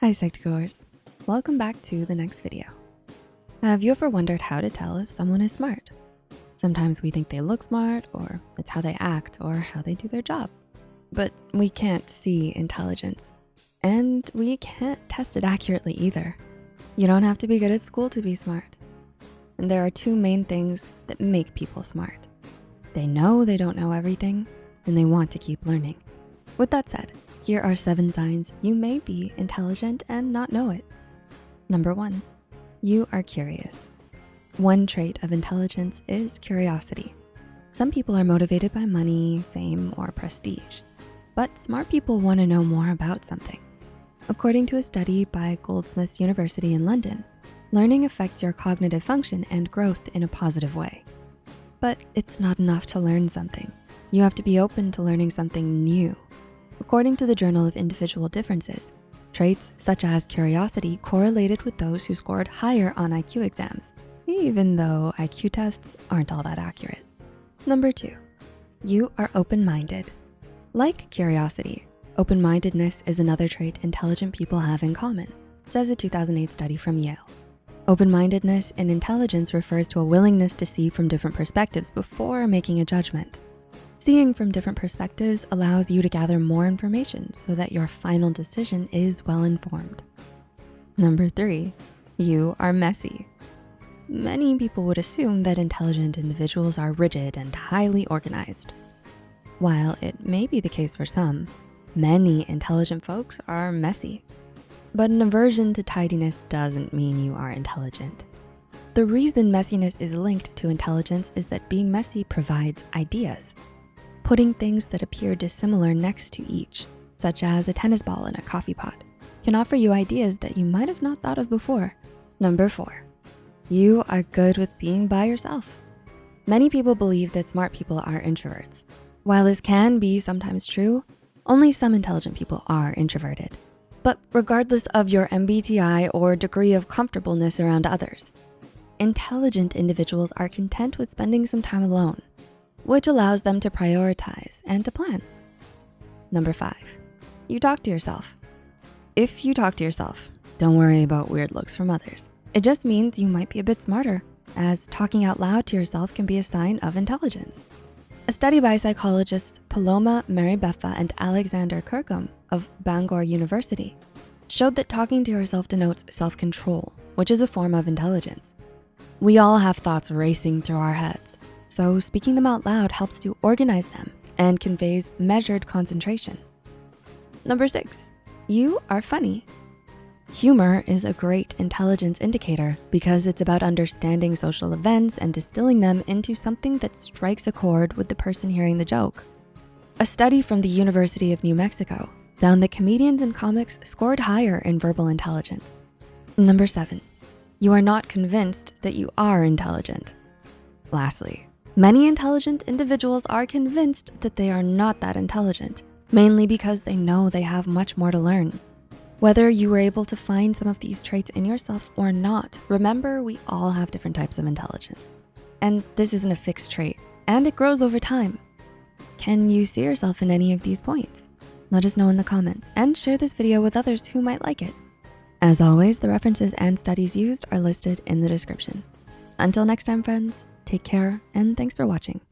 Hi Psych2Goers, welcome back to the next video. Have you ever wondered how to tell if someone is smart? Sometimes we think they look smart or it's how they act or how they do their job. But we can't see intelligence and we can't test it accurately either. You don't have to be good at school to be smart. And there are two main things that make people smart. They know they don't know everything and they want to keep learning. With that said, here are seven signs you may be intelligent and not know it. Number one, you are curious. One trait of intelligence is curiosity. Some people are motivated by money, fame, or prestige, but smart people wanna know more about something. According to a study by Goldsmiths University in London, learning affects your cognitive function and growth in a positive way. But it's not enough to learn something. You have to be open to learning something new According to the Journal of Individual Differences, traits such as curiosity correlated with those who scored higher on IQ exams, even though IQ tests aren't all that accurate. Number two, you are open-minded. Like curiosity, open-mindedness is another trait intelligent people have in common, says a 2008 study from Yale. Open-mindedness in intelligence refers to a willingness to see from different perspectives before making a judgment. Seeing from different perspectives allows you to gather more information so that your final decision is well-informed. Number three, you are messy. Many people would assume that intelligent individuals are rigid and highly organized. While it may be the case for some, many intelligent folks are messy. But an aversion to tidiness doesn't mean you are intelligent. The reason messiness is linked to intelligence is that being messy provides ideas Putting things that appear dissimilar next to each, such as a tennis ball in a coffee pot, can offer you ideas that you might have not thought of before. Number four, you are good with being by yourself. Many people believe that smart people are introverts. While this can be sometimes true, only some intelligent people are introverted. But regardless of your MBTI or degree of comfortableness around others, intelligent individuals are content with spending some time alone which allows them to prioritize and to plan. Number five, you talk to yourself. If you talk to yourself, don't worry about weird looks from others. It just means you might be a bit smarter as talking out loud to yourself can be a sign of intelligence. A study by psychologists Paloma Mari-Beffa and Alexander Kirkham of Bangor University showed that talking to yourself denotes self-control, which is a form of intelligence. We all have thoughts racing through our heads, so speaking them out loud helps to organize them and conveys measured concentration. Number six, you are funny. Humor is a great intelligence indicator because it's about understanding social events and distilling them into something that strikes a chord with the person hearing the joke. A study from the University of New Mexico found that comedians and comics scored higher in verbal intelligence. Number seven, you are not convinced that you are intelligent. Lastly, Many intelligent individuals are convinced that they are not that intelligent, mainly because they know they have much more to learn. Whether you were able to find some of these traits in yourself or not, remember we all have different types of intelligence. And this isn't a fixed trait, and it grows over time. Can you see yourself in any of these points? Let us know in the comments and share this video with others who might like it. As always, the references and studies used are listed in the description. Until next time, friends, Take care and thanks for watching.